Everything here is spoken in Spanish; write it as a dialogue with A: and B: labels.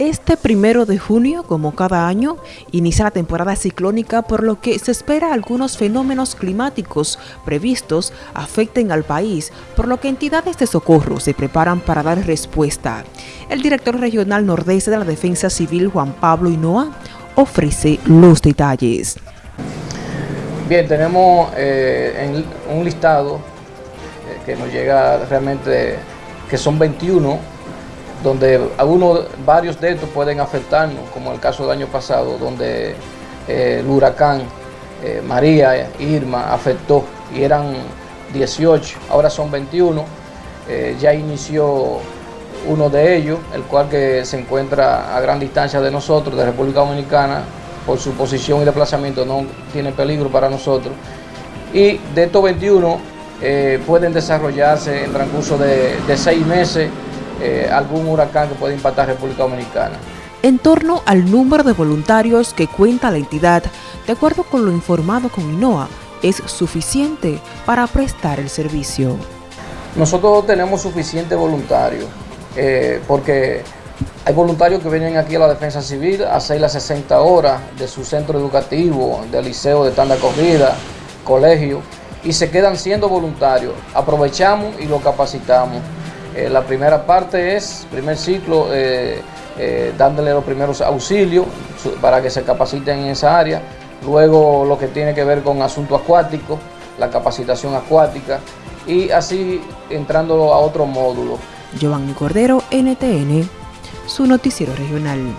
A: Este primero de junio, como cada año, inicia la temporada ciclónica por lo que se espera algunos fenómenos climáticos previstos afecten al país, por lo que entidades de socorro se preparan para dar respuesta. El director regional nordeste de la Defensa Civil, Juan Pablo Hinoa, ofrece los detalles.
B: Bien, tenemos eh, un listado eh, que nos llega realmente, que son 21 donde algunos, varios de estos pueden afectarnos, como el caso del año pasado, donde eh, el huracán eh, María, Irma, afectó y eran 18, ahora son 21, eh, ya inició uno de ellos, el cual que se encuentra a gran distancia de nosotros, de República Dominicana, por su posición y desplazamiento no tiene peligro para nosotros. Y de estos 21 pueden desarrollarse en transcurso de, de seis meses eh, algún huracán que pueda impactar República Dominicana.
A: En torno al número de voluntarios que cuenta la entidad, de acuerdo con lo informado con INOA, es suficiente para prestar el servicio.
B: Nosotros tenemos suficiente voluntarios, eh, porque hay voluntarios que vienen aquí a la Defensa Civil a hacer las 60 horas de su centro educativo, del liceo de tanda corrida, colegio, y se quedan siendo voluntarios. Aprovechamos y lo capacitamos. Eh, la primera parte es, primer ciclo, eh, eh, dándole los primeros auxilios para que se capaciten en esa área. Luego lo que tiene que ver con asunto acuático, la capacitación acuática y así entrando a otro módulo.
A: Giovanni Cordero, NTN, su noticiero regional.